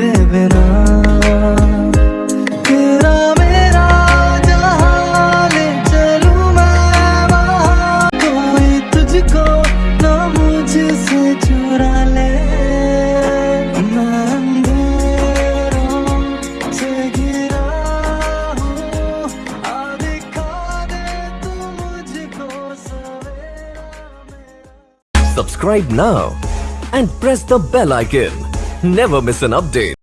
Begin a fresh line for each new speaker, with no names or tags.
तेरे बिना तेरा मेरा जहाँ ले चलूँ मैं वहाँ कोई तुझको ना मुझसे चुरा ले। मैं अंधेरों से घिरा हूँ। आ दिखा दे तू मुझको सवेरा मेरा।
Subscribe now and press the bell icon. Never miss an update.